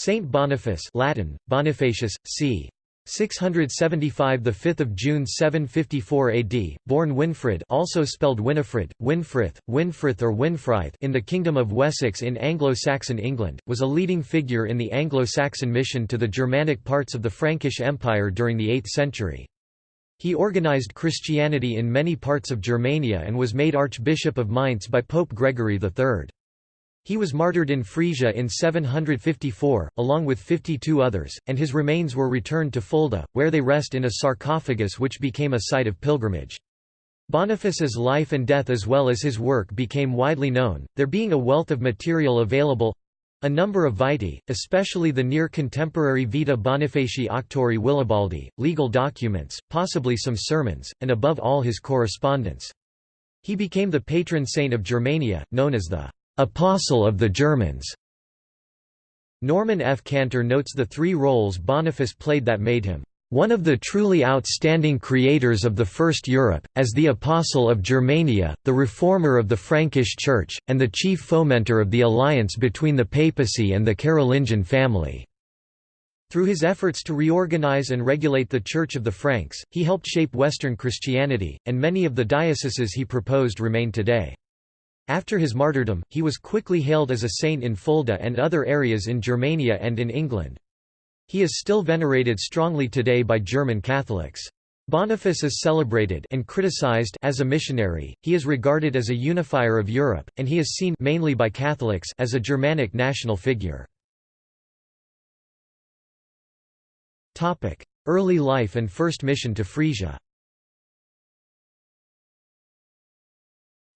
Saint Boniface Latin, Bonifacius, c. 675 the 5th of June 754 AD born Winfrid also spelled Winifred Winfrith Winfrith or Winfrith in the kingdom of Wessex in Anglo-Saxon England was a leading figure in the Anglo-Saxon mission to the Germanic parts of the Frankish Empire during the 8th century he organized Christianity in many parts of Germania and was made Archbishop of Mainz by Pope Gregory III he was martyred in Frisia in 754, along with 52 others, and his remains were returned to Fulda, where they rest in a sarcophagus which became a site of pilgrimage. Boniface's life and death as well as his work became widely known, there being a wealth of material available a number of vitae, especially the near-contemporary Vita Bonifaci Auctori Willibaldi, legal documents, possibly some sermons, and above all his correspondence. He became the patron saint of Germania, known as the Apostle of the Germans. Norman F. Cantor notes the three roles Boniface played that made him one of the truly outstanding creators of the First Europe, as the Apostle of Germania, the reformer of the Frankish Church, and the chief fomenter of the alliance between the papacy and the Carolingian family. Through his efforts to reorganize and regulate the Church of the Franks, he helped shape Western Christianity, and many of the dioceses he proposed remain today. After his martyrdom, he was quickly hailed as a saint in Fulda and other areas in Germania and in England. He is still venerated strongly today by German Catholics. Boniface is celebrated and criticized as a missionary. He is regarded as a unifier of Europe, and he is seen mainly by Catholics as a Germanic national figure. Early life and first mission to Frisia.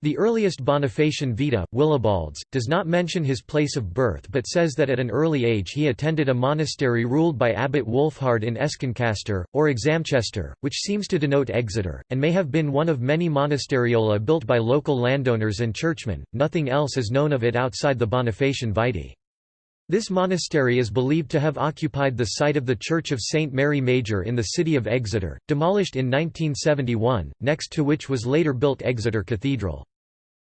The earliest Bonifacian Vita, Willibalds, does not mention his place of birth but says that at an early age he attended a monastery ruled by Abbot Wolfhard in Escancastre, or Examchester, which seems to denote Exeter, and may have been one of many monasteriola built by local landowners and churchmen. Nothing else is known of it outside the Bonifacian Vitae. This monastery is believed to have occupied the site of the Church of St. Mary Major in the city of Exeter, demolished in 1971, next to which was later built Exeter Cathedral.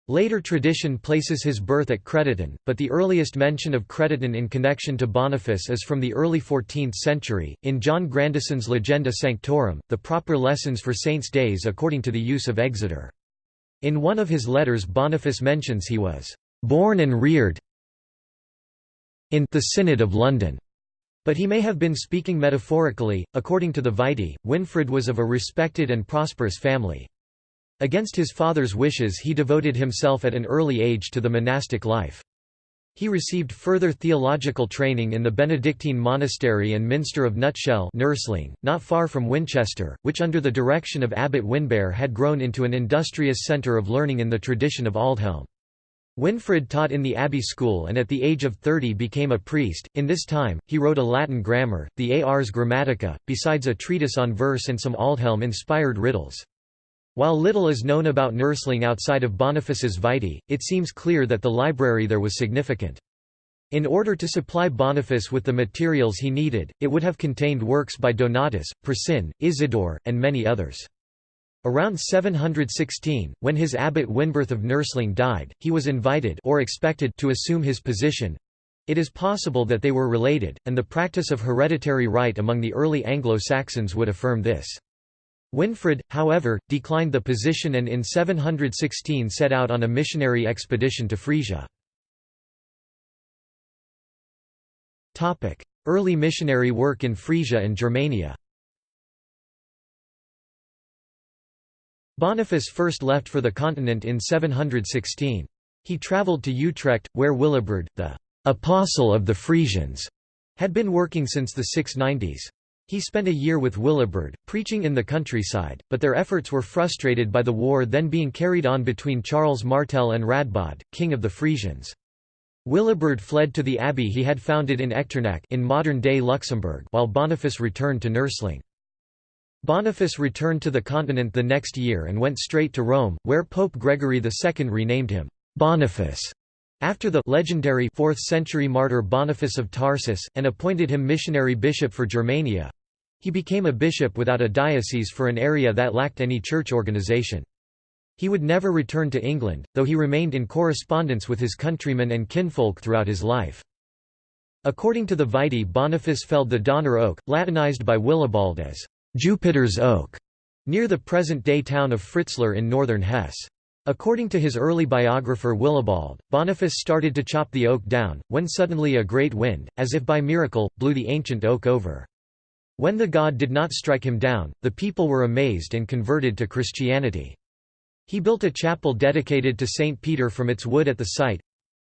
Later tradition places his birth at Crediton, but the earliest mention of Crediton in connection to Boniface is from the early 14th century, in John Grandisson's Legenda Sanctorum, the proper lessons for saints' days according to the use of Exeter. In one of his letters Boniface mentions he was «born and reared in the Synod of London», but he may have been speaking metaphorically. According to the Vitae, Winfrid was of a respected and prosperous family. Against his father's wishes he devoted himself at an early age to the monastic life. He received further theological training in the Benedictine monastery and minster of Nutshell Nursling, not far from Winchester, which under the direction of Abbot Winbert had grown into an industrious centre of learning in the tradition of Aldhelm. Winfrid taught in the abbey school and at the age of 30 became a priest. In this time, he wrote a Latin grammar, the Ars Grammatica, besides a treatise on verse and some Aldhelm-inspired riddles. While little is known about Nursling outside of Boniface's Vitae, it seems clear that the library there was significant. In order to supply Boniface with the materials he needed, it would have contained works by Donatus, Priscian, Isidore, and many others. Around 716, when his abbot Winbert of Nursling died, he was invited or expected to assume his position. It is possible that they were related, and the practice of hereditary right among the early Anglo-Saxons would affirm this. Winfrid, however, declined the position and in 716 set out on a missionary expedition to Frisia. Early missionary work in Frisia and Germania Boniface first left for the continent in 716. He travelled to Utrecht, where Willibrord, the «apostle of the Frisians», had been working since the 690s. He spent a year with Willibrord, preaching in the countryside, but their efforts were frustrated by the war then being carried on between Charles Martel and Radbod, king of the Frisians. Willibrord fled to the abbey he had founded in Echternach in modern-day Luxembourg while Boniface returned to Nursling. Boniface returned to the continent the next year and went straight to Rome, where Pope Gregory II renamed him Boniface after the legendary 4th century martyr Boniface of Tarsus, and appointed him missionary bishop for Germania. He became a bishop without a diocese for an area that lacked any church organization. He would never return to England, though he remained in correspondence with his countrymen and kinfolk throughout his life. According to the Vitae Boniface felled the Donner oak, Latinized by Willibald as Jupiter's oak, near the present-day town of Fritzlar in northern Hesse. According to his early biographer Willibald, Boniface started to chop the oak down, when suddenly a great wind, as if by miracle, blew the ancient oak over. When the god did not strike him down, the people were amazed and converted to Christianity. He built a chapel dedicated to St. Peter from its wood at the site.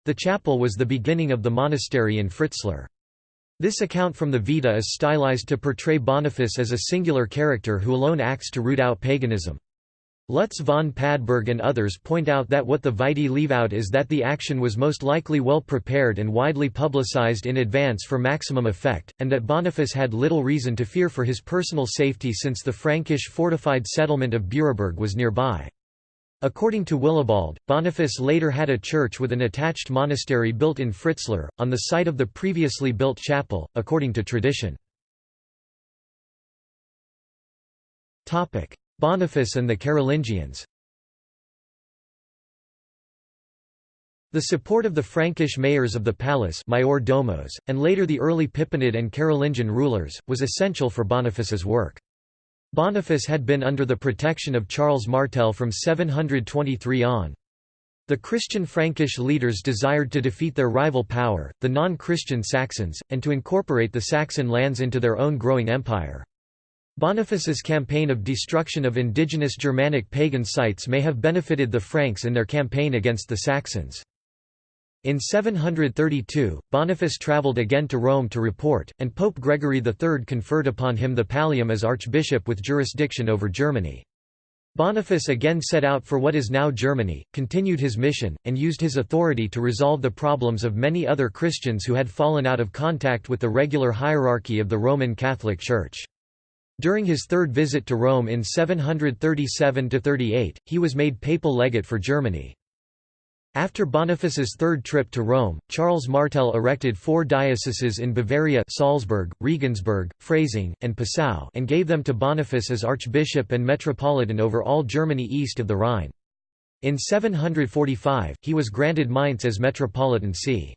The chapel was the beginning of the monastery in Fritzlar. This account from the Vita is stylized to portray Boniface as a singular character who alone acts to root out paganism. Lutz von Padberg and others point out that what the Vitae leave out is that the action was most likely well prepared and widely publicized in advance for maximum effect, and that Boniface had little reason to fear for his personal safety since the Frankish fortified settlement of Büraburg was nearby. According to Willibald, Boniface later had a church with an attached monastery built in Fritzlar, on the site of the previously built chapel, according to tradition. Boniface and the Carolingians The support of the Frankish mayors of the palace Maior Domos, and later the early Pippinid and Carolingian rulers, was essential for Boniface's work. Boniface had been under the protection of Charles Martel from 723 on. The Christian Frankish leaders desired to defeat their rival power, the non-Christian Saxons, and to incorporate the Saxon lands into their own growing empire. Boniface's campaign of destruction of indigenous Germanic pagan sites may have benefited the Franks in their campaign against the Saxons. In 732, Boniface travelled again to Rome to report, and Pope Gregory III conferred upon him the pallium as archbishop with jurisdiction over Germany. Boniface again set out for what is now Germany, continued his mission, and used his authority to resolve the problems of many other Christians who had fallen out of contact with the regular hierarchy of the Roman Catholic Church. During his third visit to Rome in 737–38, he was made papal legate for Germany. After Boniface's third trip to Rome, Charles Martel erected four dioceses in Bavaria Salzburg, Regensburg, Freising, and Passau and gave them to Boniface as archbishop and metropolitan over all Germany east of the Rhine. In 745, he was granted Mainz as metropolitan see.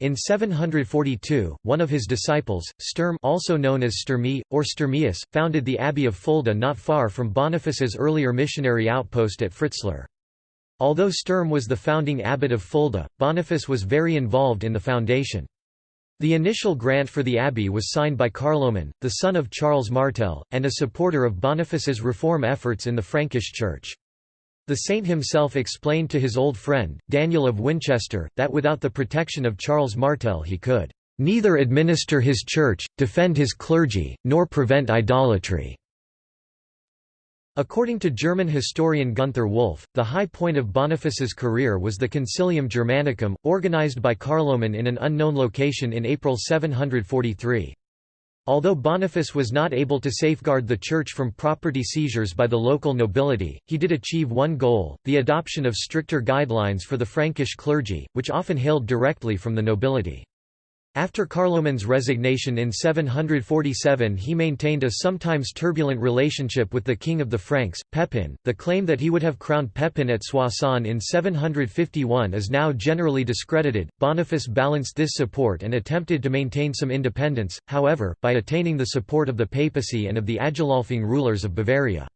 In 742, one of his disciples, Sturm also known as Sturmi, or Sturmius, founded the abbey of Fulda not far from Boniface's earlier missionary outpost at Fritzlar. Although Sturm was the founding abbot of Fulda, Boniface was very involved in the foundation. The initial grant for the abbey was signed by Carloman, the son of Charles Martel, and a supporter of Boniface's reform efforts in the Frankish Church. The saint himself explained to his old friend, Daniel of Winchester, that without the protection of Charles Martel he could neither administer his church, defend his clergy, nor prevent idolatry. According to German historian Gunther Wolff, the high point of Boniface's career was the Concilium Germanicum, organized by Carloman in an unknown location in April 743. Although Boniface was not able to safeguard the church from property seizures by the local nobility, he did achieve one goal, the adoption of stricter guidelines for the Frankish clergy, which often hailed directly from the nobility. After Carloman's resignation in 747 he maintained a sometimes turbulent relationship with the king of the Franks, Pepin. The claim that he would have crowned Pepin at Soissons in 751 is now generally discredited. Boniface balanced this support and attempted to maintain some independence, however, by attaining the support of the papacy and of the Agilolfing rulers of Bavaria.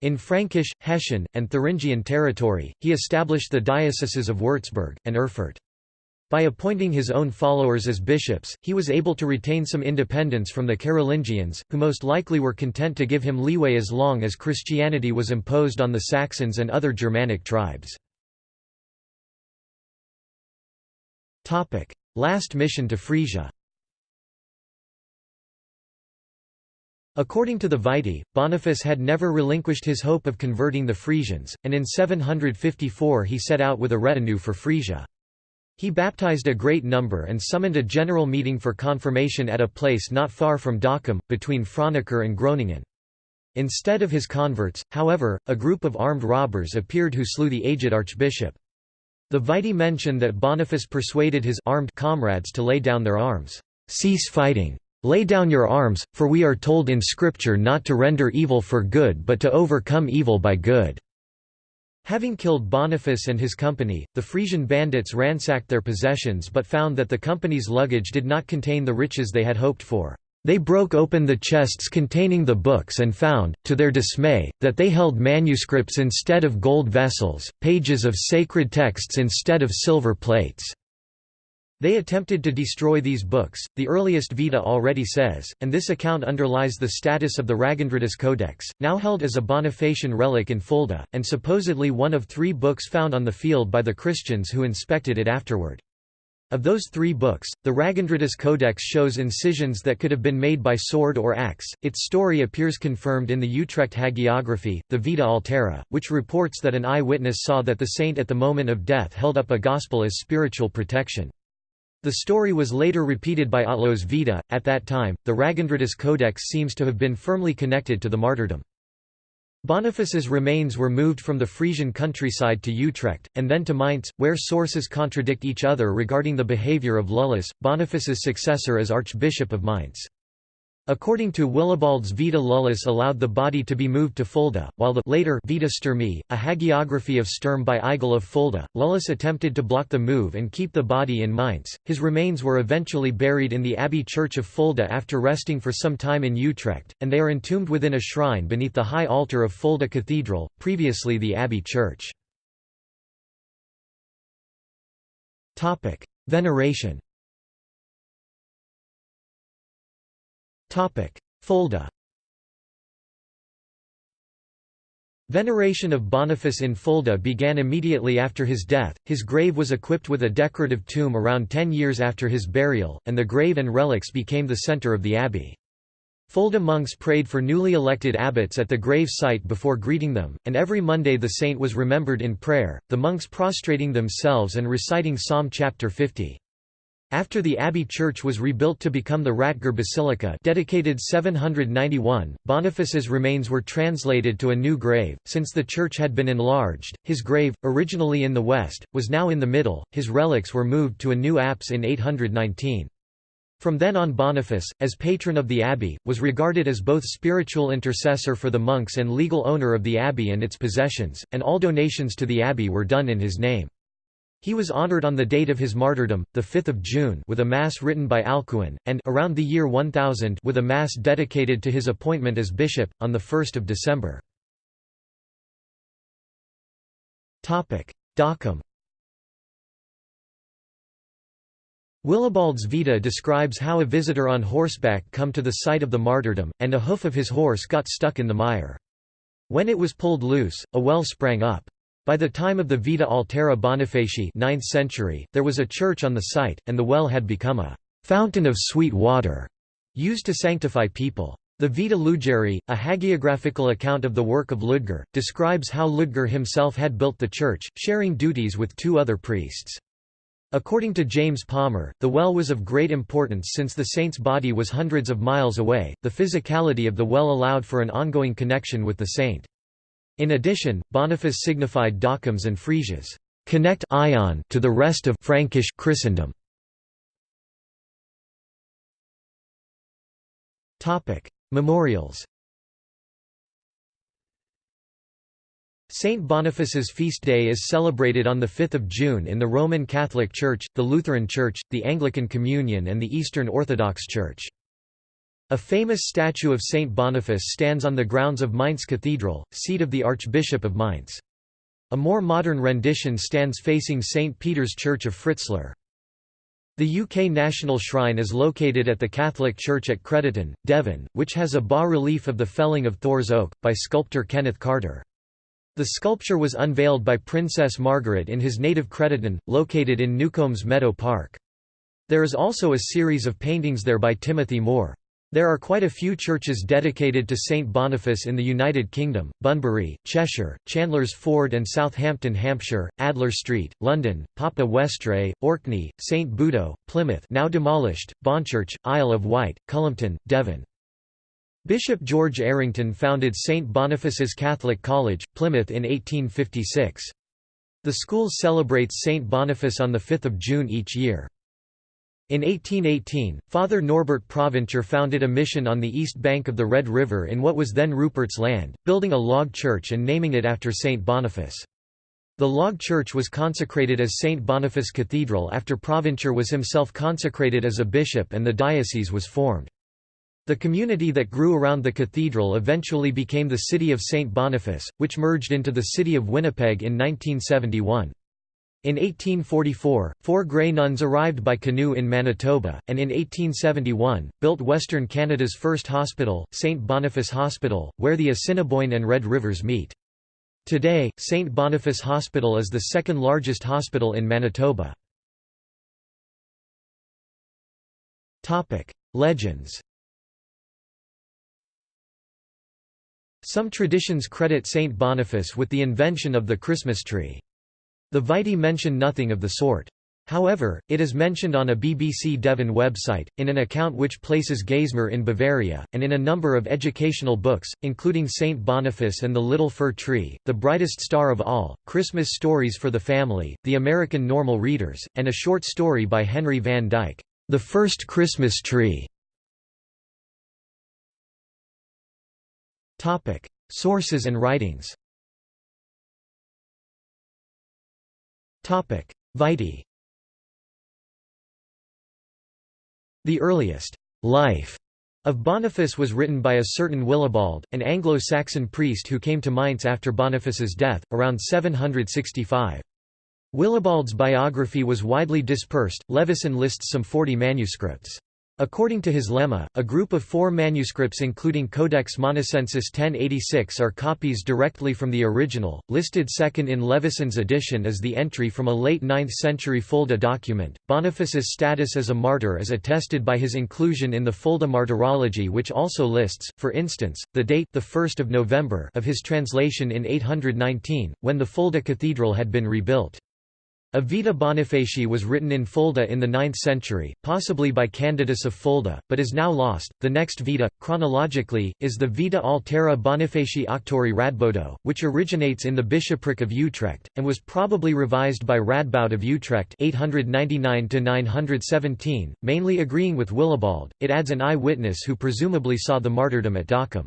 In Frankish, Hessian, and Thuringian territory, he established the dioceses of Würzburg, and Erfurt. By appointing his own followers as bishops, he was able to retain some independence from the Carolingians, who most likely were content to give him leeway as long as Christianity was imposed on the Saxons and other Germanic tribes. Last mission to Frisia According to the Vitae, Boniface had never relinquished his hope of converting the Frisians, and in 754 he set out with a retinue for Frisia. He baptized a great number and summoned a general meeting for confirmation at a place not far from Dokkum, between Franeker and Groningen. Instead of his converts, however, a group of armed robbers appeared who slew the aged archbishop. The Vitae mention that Boniface persuaded his armed comrades to lay down their arms. Cease fighting. Lay down your arms, for we are told in Scripture not to render evil for good but to overcome evil by good. Having killed Boniface and his company, the Frisian bandits ransacked their possessions but found that the company's luggage did not contain the riches they had hoped for. They broke open the chests containing the books and found, to their dismay, that they held manuscripts instead of gold vessels, pages of sacred texts instead of silver plates. They attempted to destroy these books, the earliest Vita already says, and this account underlies the status of the Ragyndrudis Codex, now held as a Bonifacian relic in Fulda, and supposedly one of three books found on the field by the Christians who inspected it afterward. Of those three books, the Ragyndrudis Codex shows incisions that could have been made by sword or axe. Its story appears confirmed in the Utrecht hagiography, the Vita Altera, which reports that an eye-witness saw that the saint at the moment of death held up a gospel as spiritual protection. The story was later repeated by Otlo's Vita. At that time, the Ragyndrudis Codex seems to have been firmly connected to the martyrdom. Boniface's remains were moved from the Frisian countryside to Utrecht, and then to Mainz, where sources contradict each other regarding the behaviour of Lullus, Boniface's successor as Archbishop of Mainz. According to Willibald's Vita Lullus allowed the body to be moved to Fulda, while the later Vita Sturmi, a hagiography of Sturm by Eigil of Fulda, Lullus attempted to block the move and keep the body in Mainz. His remains were eventually buried in the Abbey Church of Fulda after resting for some time in Utrecht, and they are entombed within a shrine beneath the high altar of Fulda Cathedral, previously the Abbey Church. Veneration Fulda Veneration of Boniface in Fulda began immediately after his death. His grave was equipped with a decorative tomb around ten years after his burial, and the grave and relics became the center of the abbey. Fulda monks prayed for newly elected abbots at the grave site before greeting them, and every Monday the saint was remembered in prayer, the monks prostrating themselves and reciting Psalm chapter 50. After the abbey church was rebuilt to become the Ratger Basilica dedicated 791, Boniface's remains were translated to a new grave, since the church had been enlarged, his grave, originally in the west, was now in the middle, his relics were moved to a new apse in 819. From then on Boniface, as patron of the abbey, was regarded as both spiritual intercessor for the monks and legal owner of the abbey and its possessions, and all donations to the abbey were done in his name. He was honored on the date of his martyrdom, the 5th of June, with a mass written by Alcuin, and around the year 1000 with a mass dedicated to his appointment as bishop on the 1st of December. Topic: Dokkum. Willibald's Vita describes how a visitor on horseback come to the site of the martyrdom, and a hoof of his horse got stuck in the mire. When it was pulled loose, a well sprang up. By the time of the Vita Altera Bonifaci 9th century, there was a church on the site, and the well had become a «fountain of sweet water» used to sanctify people. The Vita Ludgeri, a hagiographical account of the work of Ludger, describes how Ludger himself had built the church, sharing duties with two other priests. According to James Palmer, the well was of great importance since the saint's body was hundreds of miles away. The physicality of the well allowed for an ongoing connection with the saint. In addition, Boniface signified Dokkums and Frisia's connect ion to the rest of Frankish Christendom. Topic: Memorials. Saint Boniface's feast day is celebrated on 5 June in the Roman Catholic Church, the Lutheran Church, the Anglican Communion and the Eastern Orthodox Church. A famous statue of Saint Boniface stands on the grounds of Mainz Cathedral, seat of the Archbishop of Mainz. A more modern rendition stands facing St. Peter's Church of Fritzlar. The UK National Shrine is located at the Catholic Church at Crediton, Devon, which has a bas-relief of the felling of Thor's Oak, by sculptor Kenneth Carter. The sculpture was unveiled by Princess Margaret in his native Crediton, located in Newcombes Meadow Park. There is also a series of paintings there by Timothy Moore. There are quite a few churches dedicated to St Boniface in the United Kingdom, Bunbury, Cheshire, Chandler's Ford and Southampton, Hampshire, Adler Street, London, Papa Westray, Orkney, St Budeaux, Plymouth now demolished, Bonchurch, Isle of Wight, Cullompton, Devon. Bishop George Errington founded St Boniface's Catholic College, Plymouth in 1856. The school celebrates St Boniface on 5 June each year. In 1818, Father Norbert Provencher founded a mission on the east bank of the Red River in what was then Rupert's Land, building a log church and naming it after Saint Boniface. The log church was consecrated as St. Boniface Cathedral after Provencher was himself consecrated as a bishop and the diocese was formed. The community that grew around the cathedral eventually became the city of St. Boniface, which merged into the city of Winnipeg in 1971. In 1844, four Grey Nuns arrived by canoe in Manitoba, and in 1871, built Western Canada's first hospital, St. Boniface Hospital, where the Assiniboine and Red Rivers meet. Today, St. Boniface Hospital is the second largest hospital in Manitoba. Legends Some traditions credit Saint Boniface with the invention of the Christmas tree. The Vitae mention nothing of the sort. However, it is mentioned on a BBC Devon website, in an account which places Geismar in Bavaria, and in a number of educational books, including Saint Boniface and the Little Fir Tree, The Brightest Star of All, Christmas Stories for the Family, The American Normal Readers, and a short story by Henry van Dyke, The First Christmas Tree. Sources and writings. Vitae. The earliest life of Boniface was written by a certain Willibald, an Anglo-Saxon priest who came to Mainz after Boniface's death, around 765. Willibald's biography was widely dispersed, Levison lists some 40 manuscripts. According to his lemma, a group of four manuscripts including Codex Monacensis 1086 are copies directly from the original, listed second in Levison's edition is the entry from a late 9th century Fulda document. Boniface's status as a martyr is attested by his inclusion in the Fulda Martyrology which also lists, for instance, the date the 1st of November of his translation in 819, when the Fulda Cathedral had been rebuilt. A Vita Bonifaci was written in Fulda in the 9th century, possibly by Candidus of Fulda, but is now lost. The next Vita, chronologically, is the Vita Altera Bonifaci Auctori Radbodo, which originates in the bishopric of Utrecht, and was probably revised by Radboud of Utrecht 899–917, mainly agreeing with Willibald. It adds an eye-witness who presumably saw the martyrdom at Dokkum.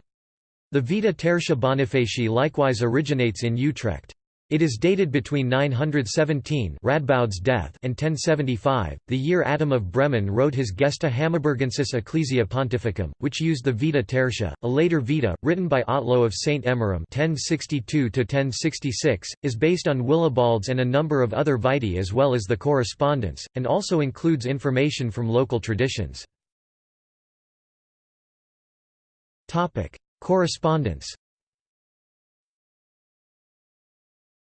The Vita Tertia Bonifaci likewise originates in Utrecht. It is dated between 917 Radboud's death and 1075, the year Adam of Bremen wrote his Gesta Hammaburgensis Ecclesia Pontificum, which used the Vita Tertia. A later Vita, written by Otlo of St. Emmeram (1062–1066), is based on Willibald's and a number of other Vitae as well as the correspondence, and also includes information from local traditions. Correspondence.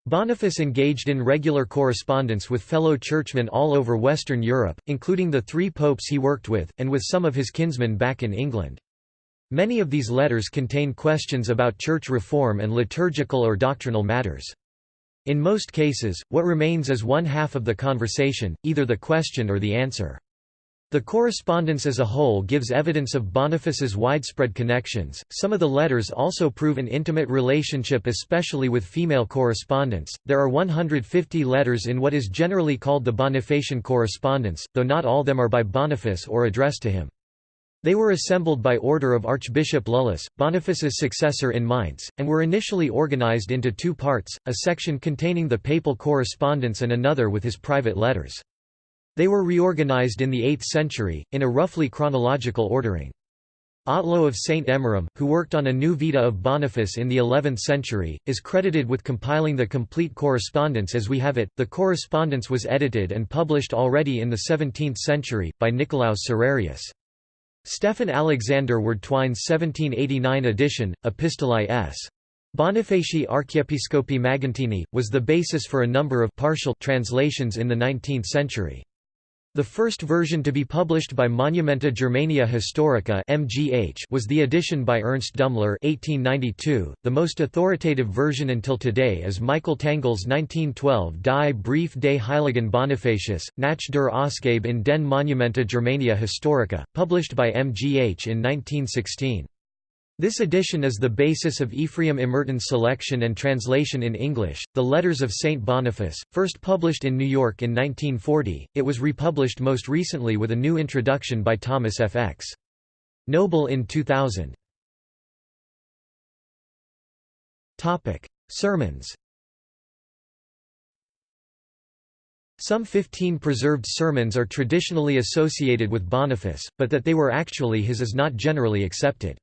Boniface engaged in regular correspondence with fellow churchmen all over Western Europe, including the three popes he worked with, and with some of his kinsmen back in England. Many of these letters contain questions about church reform and liturgical or doctrinal matters. In most cases, what remains is one half of the conversation, either the question or the answer. The correspondence as a whole gives evidence of Boniface's widespread connections. Some of the letters also prove an intimate relationship, especially with female correspondence. There are 150 letters in what is generally called the Bonifacian correspondence, though not all of them are by Boniface or addressed to him. They were assembled by order of Archbishop Lullus, Boniface's successor in Mainz, and were initially organized into two parts, a section containing the papal correspondence and another with his private letters. They were reorganized in the 8th century, in a roughly chronological ordering. Otlo of St. Emmeram, who worked on a new Vita of Boniface in the 11th century, is credited with compiling the complete correspondence as we have it. The correspondence was edited and published already in the 17th century, by Nicolaus Serrarius. Stephan Alexander Ward Würdtwein's 1789 edition, Epistolae S. Bonifaci Archiepiscopi Magentini, was the basis for a number of partial translations in the 19th century. The first version to be published by Monumenta Germania Historica (MGH) was the edition by Ernst Dümmler (1892). The most authoritative version until today is Michael Tangl's 1912 Die Brief des Heiligen Bonifacius, nach der Ausgabe in den Monumenta Germania Historica, published by MGH in 1916. This edition is the basis of Ephraim Emerton's selection and translation in English, The Letters of St. Boniface, first published in New York in 1940, it was republished most recently with a new introduction by Thomas F. X. Noble in 2000. Topic: Sermons Some 15 preserved sermons are traditionally associated with Boniface, but that they were actually his is not generally accepted.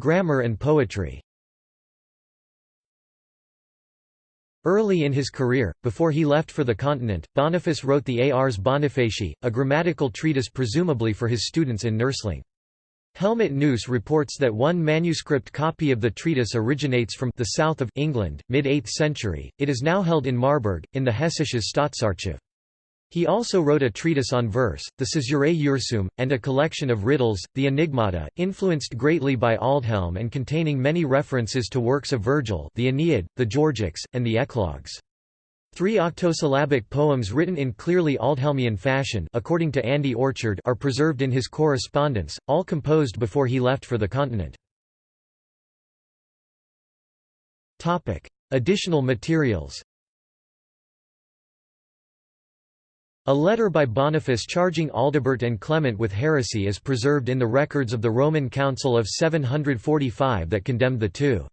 Grammar and poetry Early in his career, before he left for the continent, Boniface wrote the Ars Bonifaci, a grammatical treatise presumably for his students in Nursling. Helmut Gneuss reports that one manuscript copy of the treatise originates from the south of England, mid-8th century. It is now held in Marburg, in the Hessisches Staatsarchiv. He also wrote a treatise on verse, the Caesurae Ursum, and a collection of riddles, the Enigmata, influenced greatly by Aldhelm and containing many references to works of Virgil the Aeneid, the Georgics, and the Eclogues. Three octosyllabic poems written in clearly Aldhelmian fashion according to Andy Orchard are preserved in his correspondence, all composed before he left for the continent. Additional materials A letter by Boniface charging Aldebert and Clement with heresy is preserved in the records of the Roman Council of 745 that condemned the two.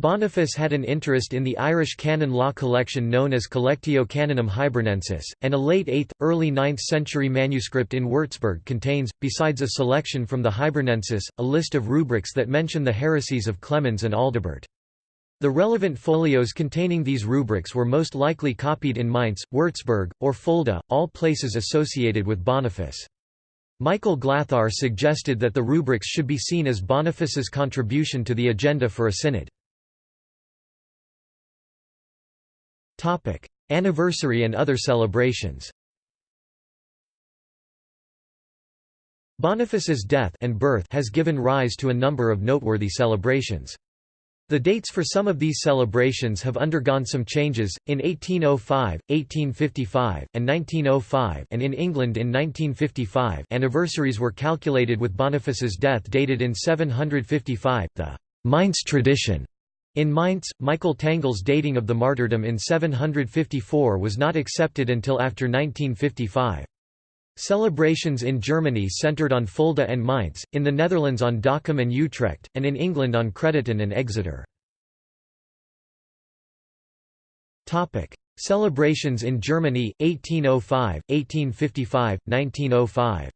Boniface had an interest in the Irish canon law collection known as Collectio Canonum Hibernensis, and a late 8th, early 9th century manuscript in Würzburg contains, besides a selection from the Hibernensis, a list of rubrics that mention the heresies of Clemens and Aldebert. The relevant folios containing these rubrics were most likely copied in Mainz, Würzburg, or Fulda, all places associated with Boniface. Michael Glathar suggested that the rubrics should be seen as Boniface's contribution to the agenda for a synod. Anniversary and other celebrations Boniface's death and birth has given rise to a number of noteworthy celebrations. The dates for some of these celebrations have undergone some changes, in 1805, 1855, and 1905 and in England in 1955 anniversaries were calculated with Boniface's death dated in 755, the Mainz tradition. In Mainz, Michael Tangl's dating of the martyrdom in 754 was not accepted until after 1955. Celebrations in Germany centered on Fulda and Mainz, in the Netherlands on Dokkum and Utrecht, and in England on Crediton and Exeter. Celebrations in Germany, 1805, 1855, 1905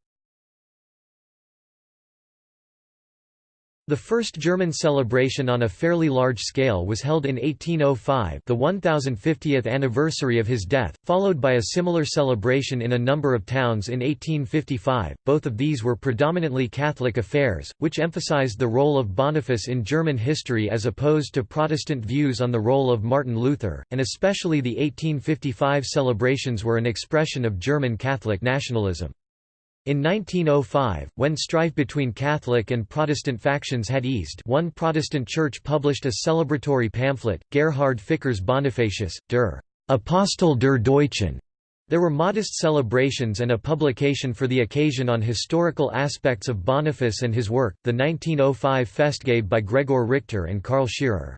The first German celebration on a fairly large scale was held in 1805 the 1050th anniversary of his death, followed by a similar celebration in a number of towns in 1855. Both of these were predominantly Catholic affairs, which emphasized the role of Boniface in German history as opposed to Protestant views on the role of Martin Luther, and especially the 1855 celebrations were an expression of German Catholic nationalism. In 1905, when strife between Catholic and Protestant factions had eased one Protestant church published a celebratory pamphlet, Gerhard Ficker's Bonifacius, der Apostel der Deutschen. There were modest celebrations and a publication for the occasion on historical aspects of Boniface and his work, the 1905 Festgabe by Gregor Richter and Karl Scherer.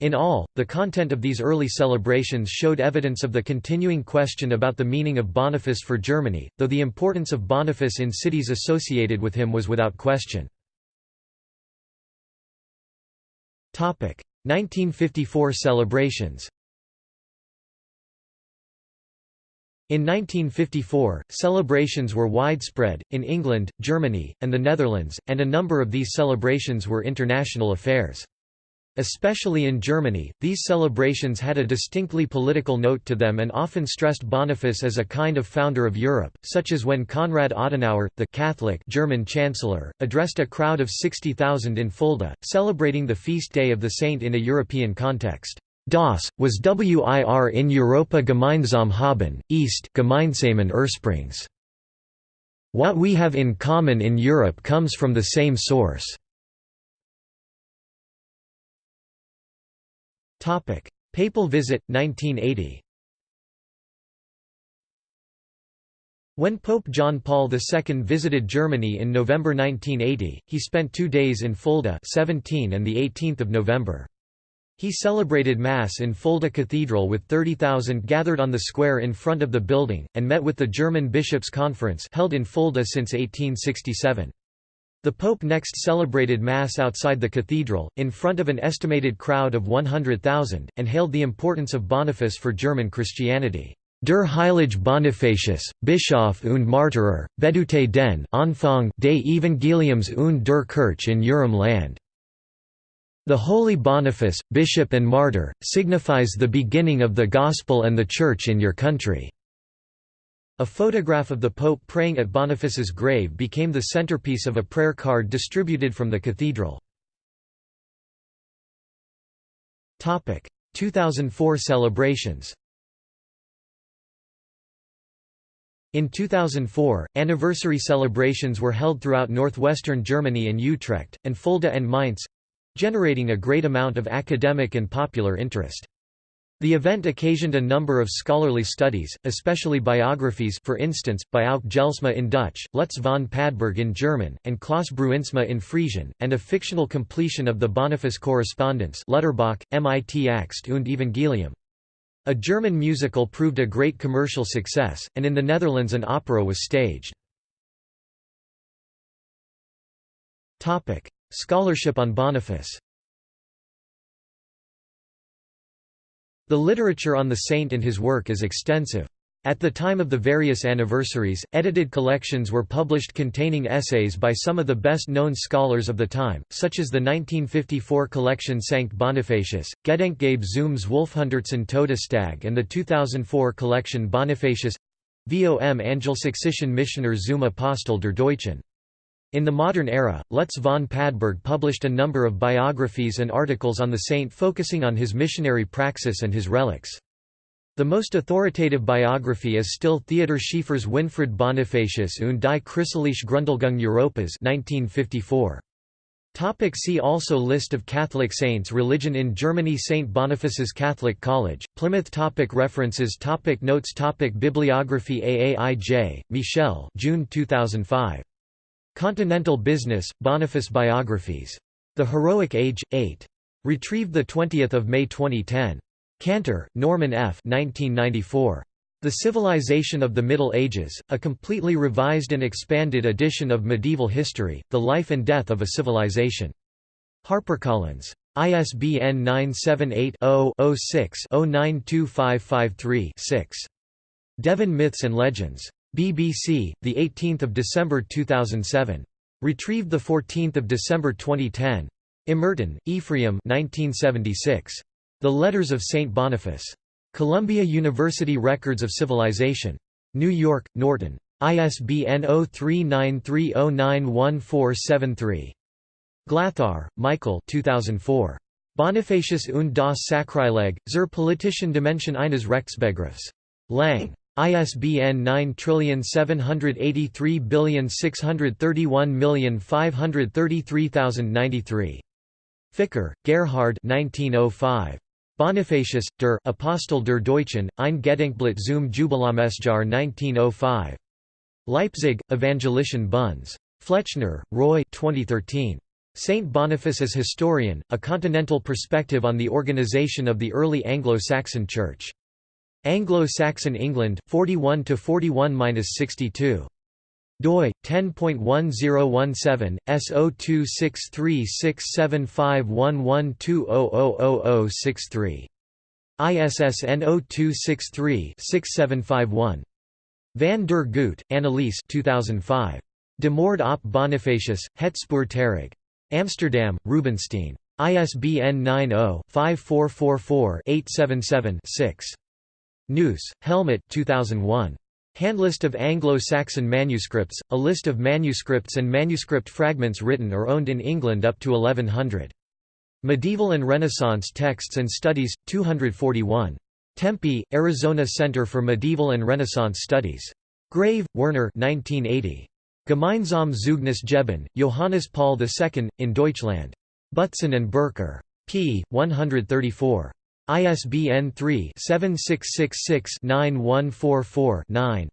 In all, the content of these early celebrations showed evidence of the continuing question about the meaning of Boniface for Germany, though the importance of Boniface in cities associated with him was without question. 1954 celebrations In 1954, celebrations were widespread, in England, Germany, and the Netherlands, and a number of these celebrations were international affairs. Especially in Germany, these celebrations had a distinctly political note to them and often stressed Boniface as a kind of founder of Europe, such as when Konrad Adenauer, the Catholic German chancellor, addressed a crowd of 60,000 in Fulda, celebrating the feast day of the saint in a European context. Das, was wir in Europa gemeinsam haben, East gemeinsamen Ursprungs. What we have in common in Europe comes from the same source. Topic: Papal visit 1980. When Pope John Paul II visited Germany in November 1980, he spent two days in Fulda 17 and 18 November. He celebrated Mass in Fulda Cathedral with 30,000 gathered on the square in front of the building, and met with the German Bishops' Conference held in Fulda since 1867. The Pope next celebrated Mass outside the cathedral, in front of an estimated crowd of 100,000, and hailed the importance of Boniface for German Christianity. Der Heilige Bonifacius, Bischof und Martyrer, bedute den Anfang des Evangeliums und der Kirche in Eurem Land. The Holy Boniface, Bishop and Martyr, signifies the beginning of the Gospel and the Church in your country. A photograph of the Pope praying at Boniface's grave became the centerpiece of a prayer card distributed from the cathedral. 2004 celebrations In 2004, anniversary celebrations were held throughout northwestern Germany and Utrecht, and Fulda and Mainz—generating a great amount of academic and popular interest. The event occasioned a number of scholarly studies, especially biographies for instance, by Auke Gelsma in Dutch, Lutz von Padberg in German, and Klaus Bruinsma in Frisian, and a fictional completion of the Boniface correspondence Lutterbach, Mit Axt und Evangelium. A German musical proved a great commercial success, and in the Netherlands an opera was staged. Scholarship on Boniface The literature on the saint and his work is extensive. At the time of the various anniversaries, edited collections were published containing essays by some of the best-known scholars of the time, such as the 1954 collection Sankt Bonifacius, Gedenkgabe Zooms Wolfhundertson Todestag and the 2004 collection Bonifacius vom Angelsächsischen Missioner zum Apostel der Deutschen. In the modern era, Lutz von Padberg published a number of biographies and articles on the saint focusing on his missionary praxis and his relics. The most authoritative biography is still Theodor Schiefer's Winfried Bonifacius und die christliche Grundlegung Europas 1954. Topic see also List of Catholic saints Religion in Germany St. Boniface's Catholic College, Plymouth topic References topic Notes topic Bibliography Aaij, Michel June 2005. Continental Business, Boniface Biographies. The Heroic Age, 8. Retrieved 20 May 2010. Cantor, Norman F. 1994. The Civilization of the Middle Ages, a completely revised and expanded edition of medieval history, The Life and Death of a Civilization. HarperCollins. ISBN 978 0 6 092553 6. Devon Myths and Legends. BBC, the 18th of December 2007. Retrieved the 14th of December 2010. Emerton, Ephraim 1976. The Letters of Saint Boniface. Columbia University Records of Civilization. New York, Norton. ISBN 0393091473. Glathar, Michael 2004. Bonifacius und das Sakrileg, zur politischen Dimension eines Rechtsbegriffs. Lang. ISBN 9783631533093. Ficker, Gerhard 1905. Bonifacius, der Apostel der Deutschen, ein Gedenkblatt zum Jubiläumsjahr 1905. Leipzig, Evangelischen Buns. Flechner, Roy 2013. Saint Boniface as Historian, A Continental Perspective on the Organization of the Early Anglo-Saxon Church. Anglo-Saxon England 41 to 41-62 doi 10.1017 S0263675112000063 ISSN 0263-6751 Van der Goot, Annelies 2005. De Moord op Bonifacius, Het Spoor Amsterdam, Rubinstein. ISBN 90-5444-877-6. Gneuss, Helmut 2001. Handlist of Anglo-Saxon manuscripts, a list of manuscripts and manuscript fragments written or owned in England up to 1100. Medieval and Renaissance Texts and Studies, 241. Tempe, Arizona Center for Medieval and Renaissance Studies. Grave, Werner 1980. Gemeinsam Zeugnis geben, Johannes Paul II, in Deutschland. Butzon and Bercker. p. 134. ISBN 3-7666-9144-9.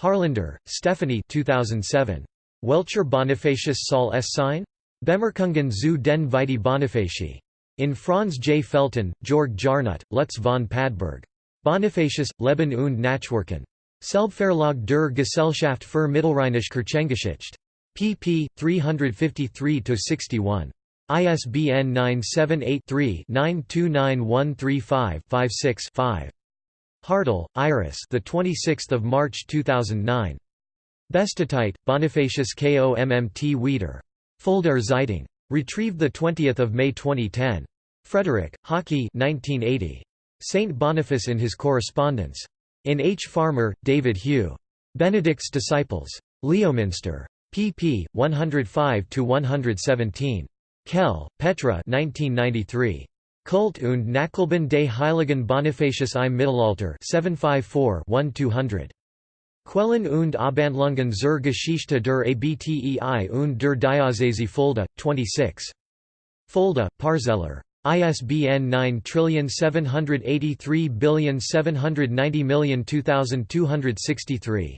Haarländer, Stephanie 2007. Welcher Bonifacius soll es sein? Bemerkungen zu den Vitae Bonifaci. In Franz J. Felten, Georg Jarnut, Lutz von Padberg. Bonifacius, Leben und Nachwirken. Selbstverlag der Gesellschaft für Mittelrheinische Kirchengeschichte. pp. 353–61. ISBN 978-3-929135-56-5. Hartel, Iris the 26th of March 2009. Bestatite, Bonifacius Kommt Wieder. Fuldaer Zeitung. Retrieved 20 May 2010. Frederick, Hockey 1980. Saint Boniface in his correspondence. In H. Farmer, David Hugh. Benedict's Disciples. Leominster. pp. 105–117. Kehl, Petra 1993. Kult und Nachleben des Heiligen Bonifacius im Mittelalter 754-1200. Quellen und Abhandlungen zur Geschichte der Abtei und der Diözese Fulda, 26. Fulda, Parzeller. ISBN 97837902263.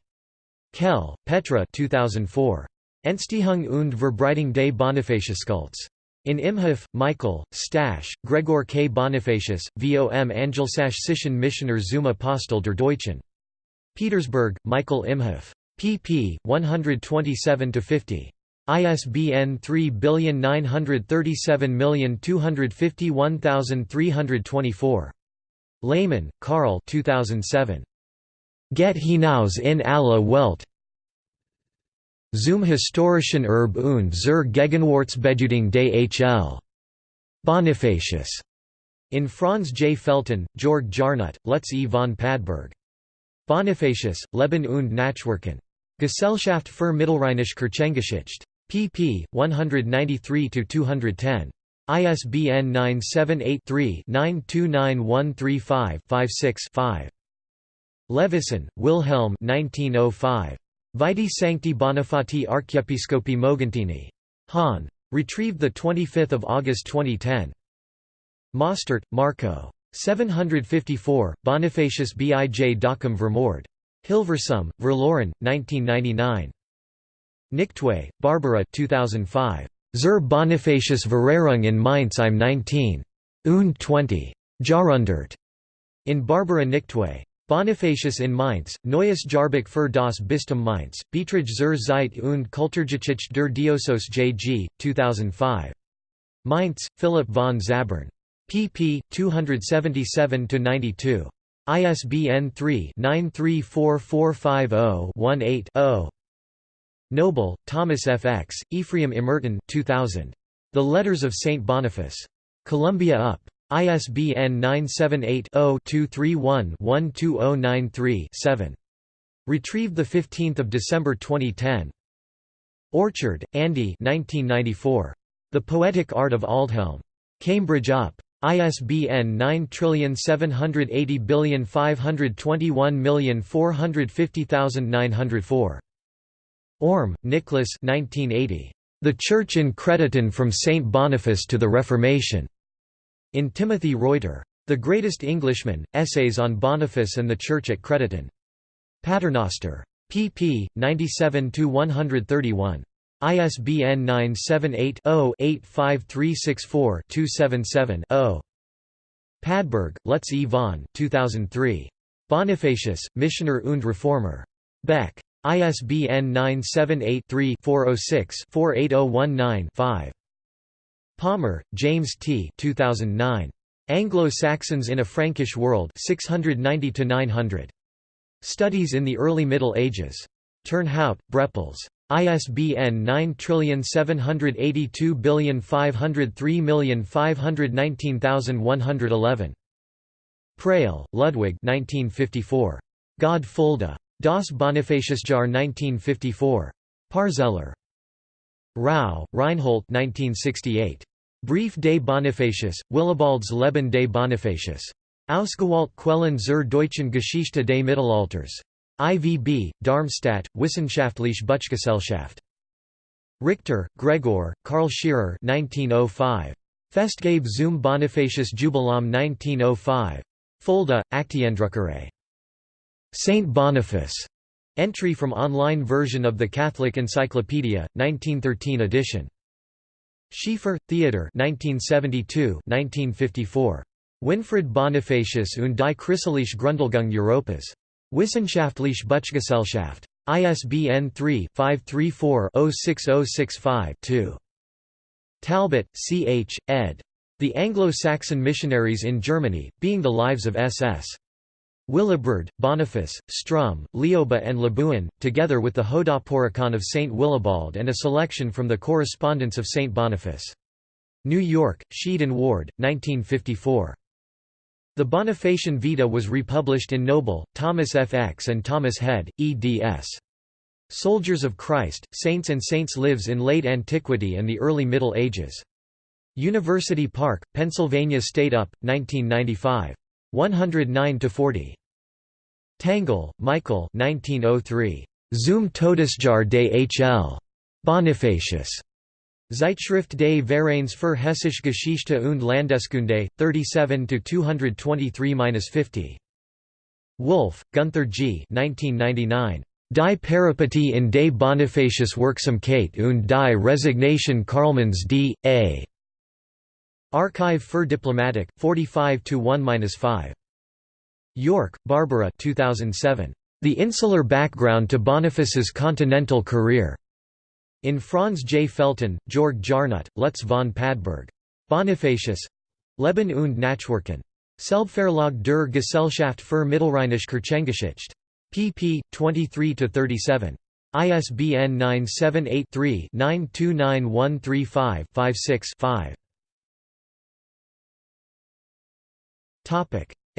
Kehl, Petra 2004. Entstehung und Verbreitung des Bonifaciuskults. In Imhof, Michael, Stasch, Gregor K. Bonifacius, vom Angelsächsischen Missioner zum Apostel der Deutschen. Petersberg, Michael Imhof. pp. 127–50. ISBN 3937251324. Lehmann, Karl 2007. Get hinaus in alle Welt Zum historischen Erb und zur Gegenwartsbedeutung des Hl. Bonifacius. In Franz J. Felten, Georg Jarnut, Lutz E. von Padberg. Bonifacius, Leben und Nachwirken. Gesellschaft für Mittelrheinische Kirchengeschichte. pp. 193–210. ISBN 978-3-929135-56-5. Levison, Wilhelm 1905. Vitae Sancti Bonifati Archiepiscopi Moguntini. Hahn. Retrieved 25 August 2010. Mostert, Marco. 754, Bonifacius bij Dokkum Vermoord. Hilversum, Verloren, 1999. Nichtwey, Barbara 2005. Zur Bonifacius Verrehrung in Mainz im 19. und 20. Jahrhundert. In Barbara Nichtwey. Bonifacius in Mainz, Neues Jahrbuch für das Bistum Mainz, Betrag zur Zeit und Kulturgeschichte der Diosos J.G., 2005. Mainz, Philipp von Zabern pp. 277–92. ISBN 3-934450-18-0. Noble, Thomas F. X., Ephraim Emerton 2000. The Letters of St. Boniface. Columbia UP. ISBN 978-0-231-12093-7. Retrieved 15 December 2010. Orchard, Andy 1994. The Poetic Art of Aldhelm. Cambridge UP. ISBN 9780521450904. Orme, Nicholas 1980. The Church in Crediton from St. Boniface to the Reformation. In Timothy Reuter. The Greatest Englishman, Essays on Boniface and the Church at Crediton. Paternoster. pp. 97–131. ISBN 978-0-85364-277-0. Padberg, Lutz E. von 2003. Bonifacius, Missioner und Reformer. Beck. ISBN 978-3-406-48019-5. Palmer, James T. 2009. Anglo-Saxons in a Frankish World 690–900. Studies in the Early Middle Ages. Turnhout, Brepols. ISBN 9782503519111. Preil, Ludwig 1954. God Fulda. Das Bonifaciusjahr 1954. Parzeller. Rau, Reinhold 1968. Brief des Bonifacius, Willibalds Leben des Bonifacius. Ausgewalt Quellen zur deutschen Geschichte des Mittelalters. IVB, Darmstadt, Wissenschaftliche Buchgesellschaft. Richter, Gregor, Karl Scherer 1905. Festgabe zum Bonifacius Jubiläum 1905. Fulda, Aktiendruckerei. Saint Boniface. Entry from online version of the Catholic Encyclopedia, 1913 edition. Schieffer, Theodor 1972 1954. Winfried Bonifacius und die Christliche Grundlegung Europas. Wissenschaftliche Buchgesellschaft. ISBN 3-534-06065-2. Talbot, C. H., ed. The Anglo-Saxon Missionaries in Germany, Being the Lives of S.S. Willibrord, Boniface, Sturm, Lioba and Lebuin, together with the Hodoeporicon of St. Willibald and a selection from the Correspondence of St. Boniface. New York, Sheed and Ward, 1954. The Bonifacian Vita was republished in Noble, Thomas F. X. and Thomas Head, eds. Soldiers of Christ, Saints and Saints lives in late antiquity and the early Middle Ages. University Park, Pennsylvania State Up, 1995. 109–40. Tangl, Michael 1903. Zum Todesjahr des H.L. Bonifacius. Zeitschrift des Vereins für Hessische Geschichte und Landeskunde, 37–223–50. Wolf, Gunther G. 1999. Die Peripetie in des Bonifacius Wirksamkeit und die Resignation Karlmanns D. A. Archive für Diplomatik, 45 1-5. Yorke, Barbara 2007. The Insular Background to Boniface's Continental Career. In Franz J. Felten, Georg Jarnut, Lutz von Padberg. Bonifacius Leben und Nachwirken. Selbstverlag der Gesellschaft für Mittelrheinische Kirchengeschichte. pp. 23–37. ISBN 978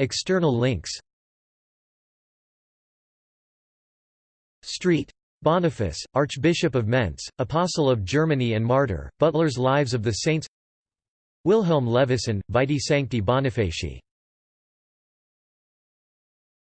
3 929135 56 5. External links Street. Boniface, Archbishop of Mentz, Apostle of Germany and Martyr, Butler's Lives of the Saints Wilhelm Levison, Vitae Sancti Bonifaci